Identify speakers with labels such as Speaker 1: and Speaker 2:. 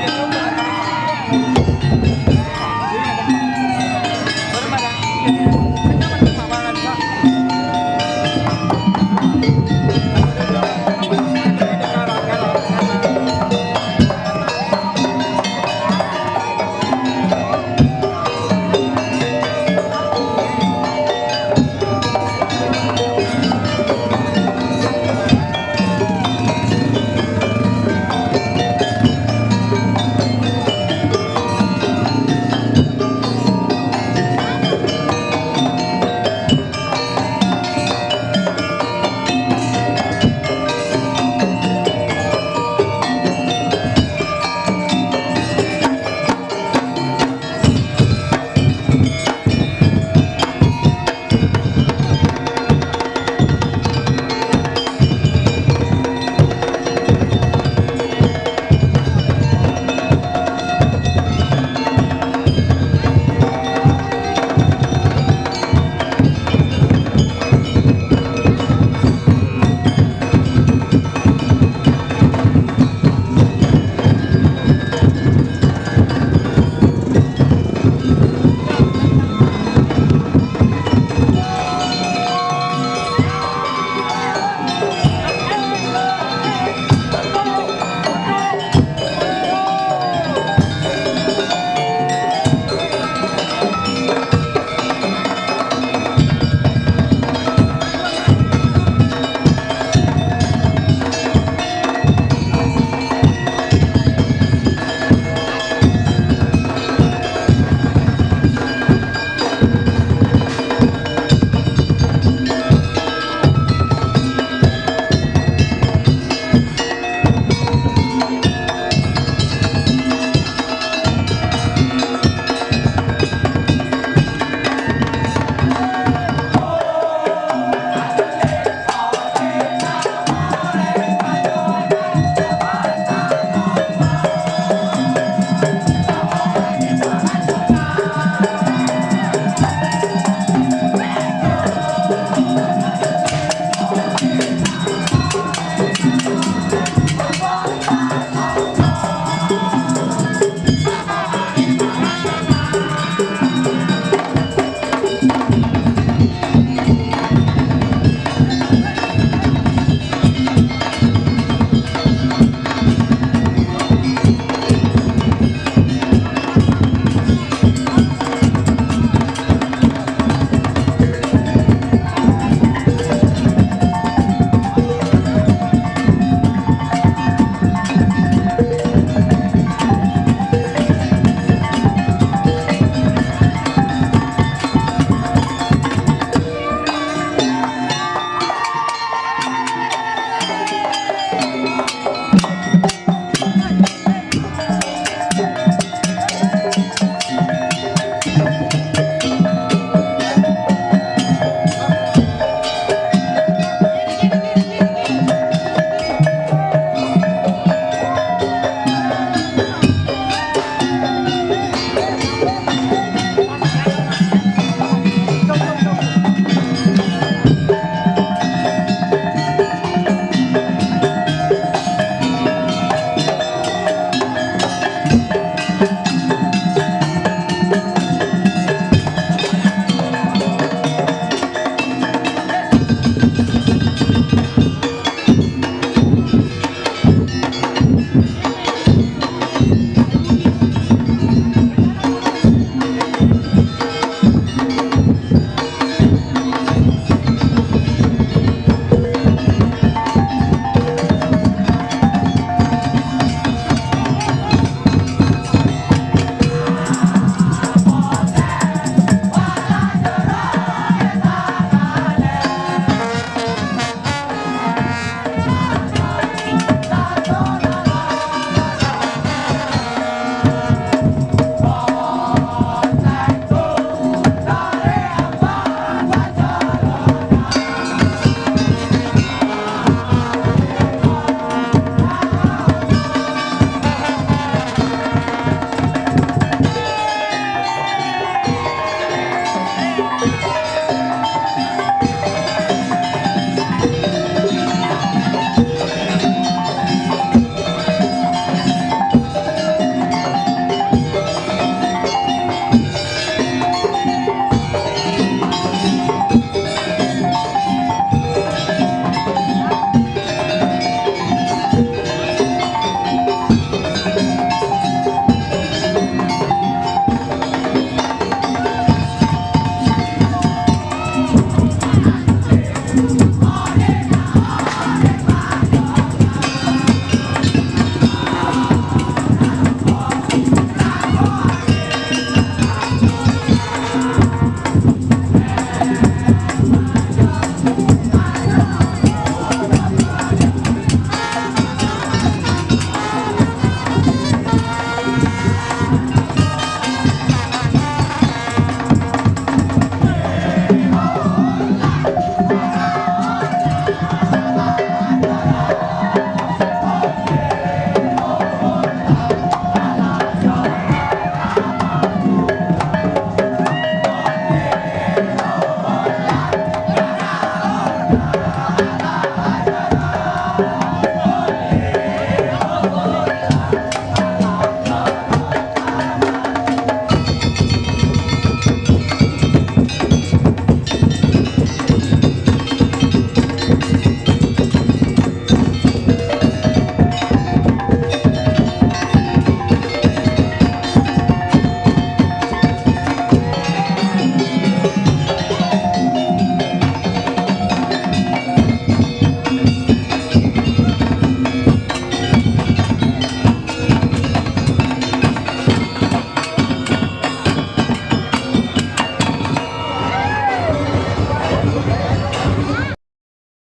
Speaker 1: Yeah.